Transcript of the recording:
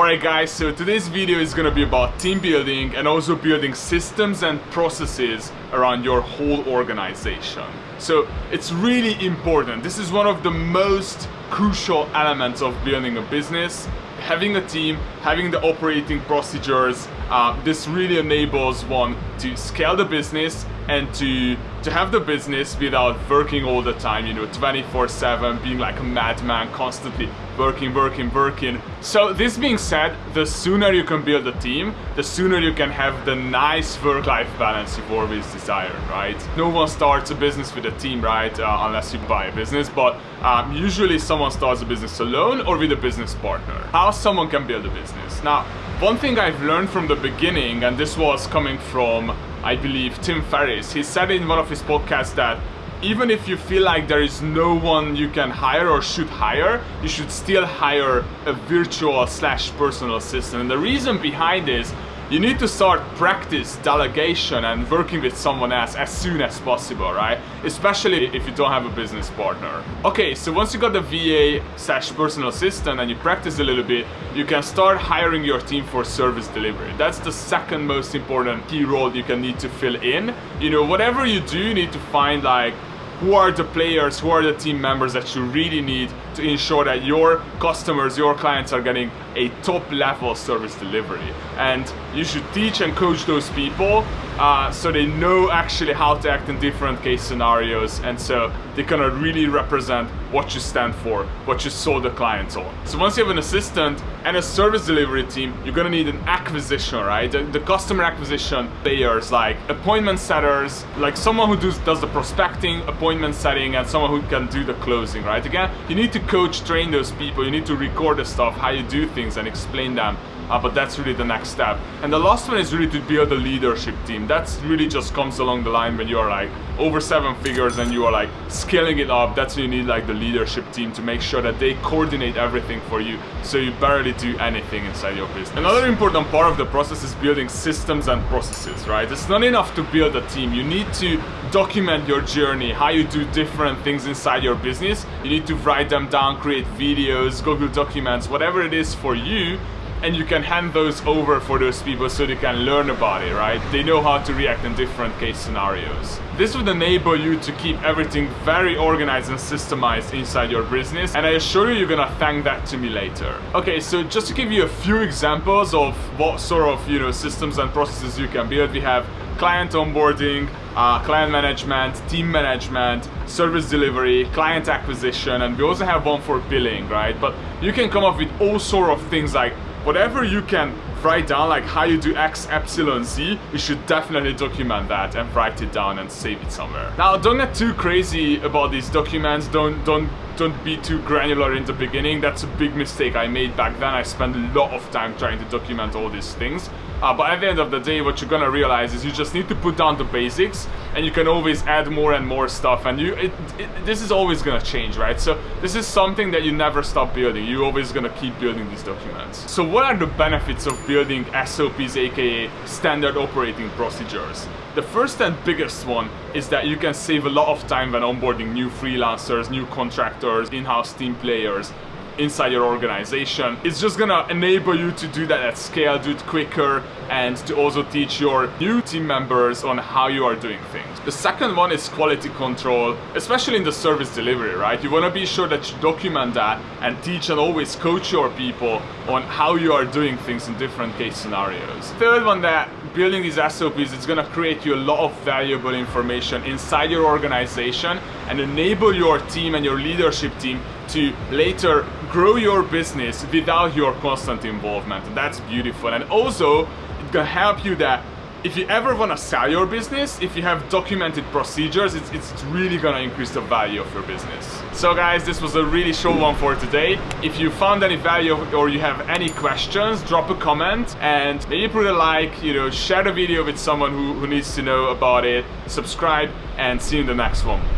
Alright guys, so today's video is gonna be about team building and also building systems and processes around your whole organization. So it's really important. This is one of the most crucial elements of building a business. Having a team, having the operating procedures, uh, this really enables one to scale the business and to to have the business without working all the time, you know, 24-7, being like a madman, constantly working, working, working. So this being said, the sooner you can build a team, the sooner you can have the nice work-life balance you've always desired, right? No one starts a business with a team, right? Uh, unless you buy a business, but um, usually someone starts a business alone or with a business partner. How someone can build a business. Now, one thing I've learned from the beginning, and this was coming from I believe, Tim Ferriss. He said in one of his podcasts that even if you feel like there is no one you can hire or should hire, you should still hire a virtual slash personal assistant. And the reason behind this you need to start practice delegation and working with someone else as soon as possible, right? Especially if you don't have a business partner. Okay, so once you got the VA slash personal assistant and you practice a little bit, you can start hiring your team for service delivery. That's the second most important key role you can need to fill in. You know, whatever you do, you need to find like who are the players, who are the team members that you really need to ensure that your customers, your clients are getting a top level service delivery. And you should teach and coach those people uh, so they know actually how to act in different case scenarios and so they can really represent what you stand for, what you sold the clients on. So once you have an assistant and a service delivery team, you're gonna need an acquisition, right? The, the customer acquisition layers like appointment setters, like someone who does, does the prospecting, appointment setting, and someone who can do the closing, right? Again, you need to coach, train those people, you need to record the stuff, how you do things and explain them uh, but that's really the next step. And the last one is really to build a leadership team. That's really just comes along the line when you are like over seven figures and you are like scaling it up. That's when you need like the leadership team to make sure that they coordinate everything for you so you barely do anything inside your business. Another important part of the process is building systems and processes, right? It's not enough to build a team. You need to document your journey, how you do different things inside your business. You need to write them down, create videos, Google documents, whatever it is for you and you can hand those over for those people so they can learn about it, right? They know how to react in different case scenarios. This would enable you to keep everything very organized and systemized inside your business and I assure you you're gonna thank that to me later. Okay, so just to give you a few examples of what sort of, you know, systems and processes you can build, we have client onboarding, uh, client management, team management, service delivery, client acquisition, and we also have one for billing, right? But you can come up with all sort of things like whatever you can write down like how you do X, Epsilon, Z, you should definitely document that and write it down and save it somewhere. Now don't get too crazy about these documents, don't, don't, don't be too granular in the beginning, that's a big mistake I made back then, I spent a lot of time trying to document all these things. Uh, but at the end of the day, what you're gonna realize is you just need to put down the basics and you can always add more and more stuff and you it, it, this is always gonna change, right? So this is something that you never stop building. You're always gonna keep building these documents. So what are the benefits of building SOPs, aka standard operating procedures? The first and biggest one is that you can save a lot of time when onboarding new freelancers, new contractors, in-house team players, inside your organization. It's just gonna enable you to do that at scale, do it quicker, and to also teach your new team members on how you are doing things. The second one is quality control, especially in the service delivery, right? You wanna be sure that you document that and teach and always coach your people on how you are doing things in different case scenarios. Third one that building these SOPs is gonna create you a lot of valuable information inside your organization and enable your team and your leadership team to later grow your business without your constant involvement. And that's beautiful. And also, it can help you that if you ever want to sell your business, if you have documented procedures, it's, it's really going to increase the value of your business. So guys, this was a really short one for today. If you found any value or you have any questions, drop a comment and maybe put a like, you know, share the video with someone who, who needs to know about it, subscribe and see you in the next one.